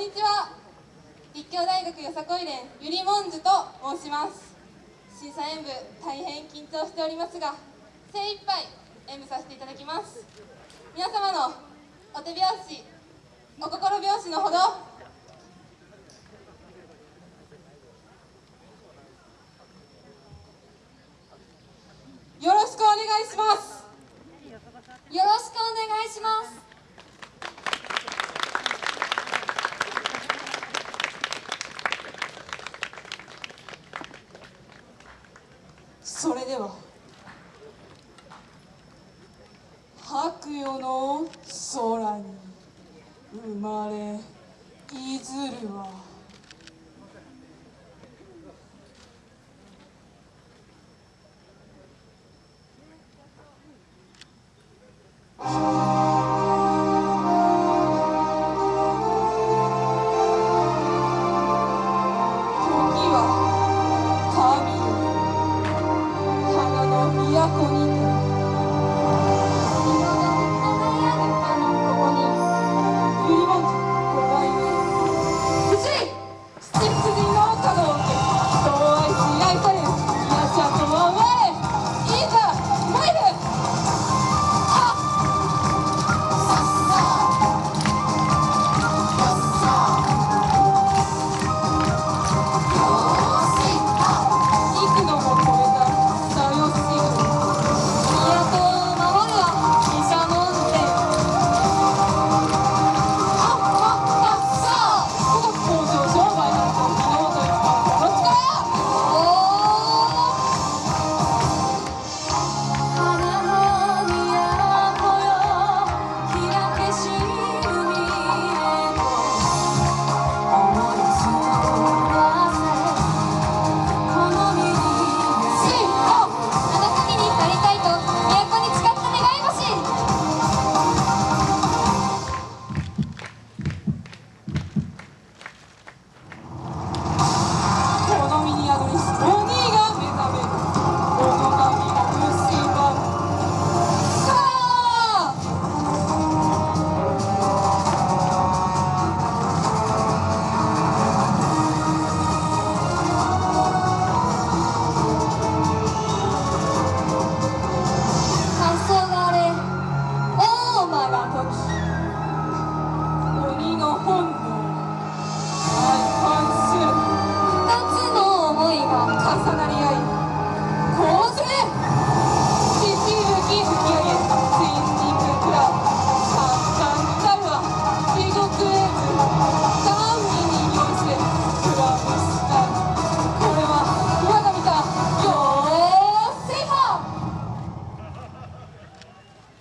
んにちは。立教大学よさこい連ゆりもんじゅと申します。審査演舞大変緊張しておりますが精一杯演舞させていただきます。皆様のお手拍子お心拍子のほど。よろしくお願いします。それでは。白夜の空に生まれいずるは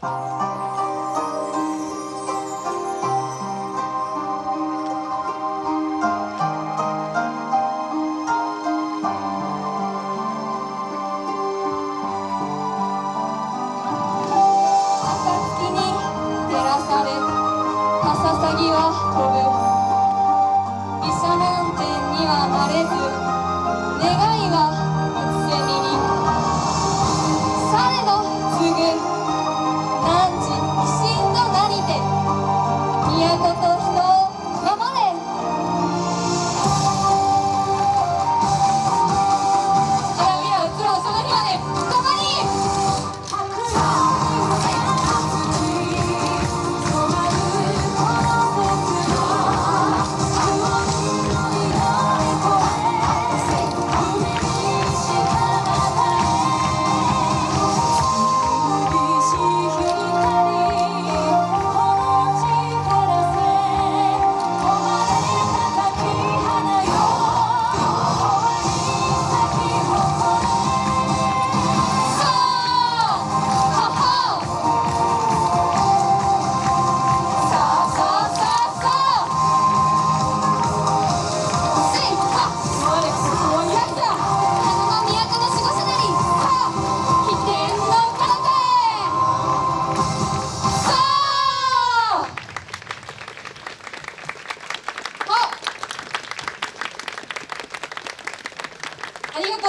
朝日に照らされさぎは飛ぶ。医者なんてにはなれず、願いは。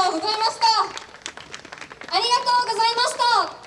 とうございました。ありがとうございました。